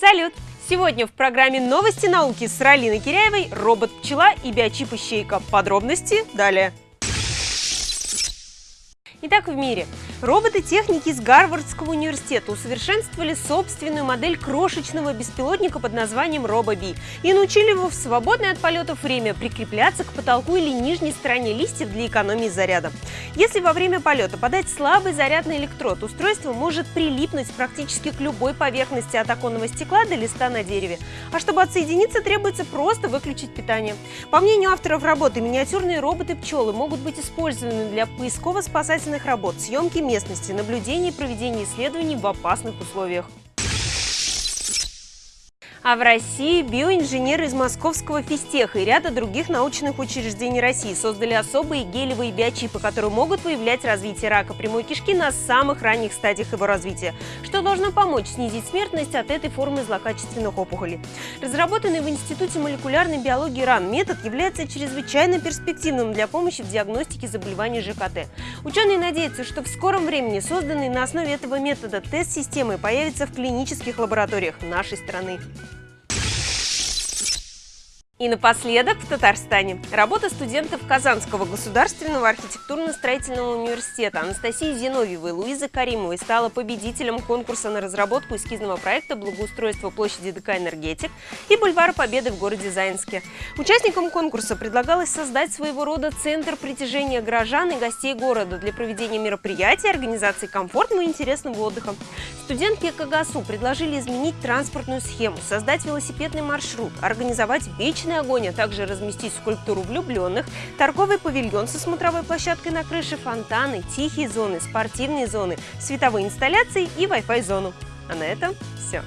Салют! Сегодня в программе «Новости науки» с Ралиной Киряевой робот-пчела и биочип-ищейка. Подробности далее. Итак, в мире. Роботы-техники из Гарвардского университета усовершенствовали собственную модель крошечного беспилотника под названием RoboBee и научили его в свободное от полетов время прикрепляться к потолку или нижней стороне листьев для экономии заряда. Если во время полета подать слабый зарядный электрод, устройство может прилипнуть практически к любой поверхности от оконного стекла до листа на дереве. А чтобы отсоединиться, требуется просто выключить питание. По мнению авторов работы, миниатюрные роботы-пчелы могут быть использованы для поисково-спасательных спасательных работ, съемки местности, наблюдений и проведения исследований в опасных условиях. А в России биоинженеры из Московского физтеха и ряда других научных учреждений России создали особые гелевые биочипы, которые могут выявлять развитие рака прямой кишки на самых ранних стадиях его развития, что должно помочь снизить смертность от этой формы злокачественных опухолей. Разработанный в Институте молекулярной биологии РАН метод является чрезвычайно перспективным для помощи в диагностике заболеваний ЖКТ. Ученые надеются, что в скором времени созданный на основе этого метода тест-системы появится в клинических лабораториях нашей страны. И напоследок в Татарстане. Работа студентов Казанского государственного архитектурно-строительного университета Анастасии Зиновьевой Луизы Каримовой стала победителем конкурса на разработку эскизного проекта благоустройства площади ДК «Энергетик» и бульвара Победы в городе Заинске. Участникам конкурса предлагалось создать своего рода центр притяжения горожан и гостей города для проведения мероприятий, организации комфортного и интересного отдыха. Студентки КГСУ предложили изменить транспортную схему, создать велосипедный маршрут, организовать вечный «Вечный огонь», а также разместить скульптуру влюбленных, торговый павильон со смотровой площадкой на крыше, фонтаны, тихие зоны, спортивные зоны, световые инсталляции и Wi-Fi зону. А на этом все.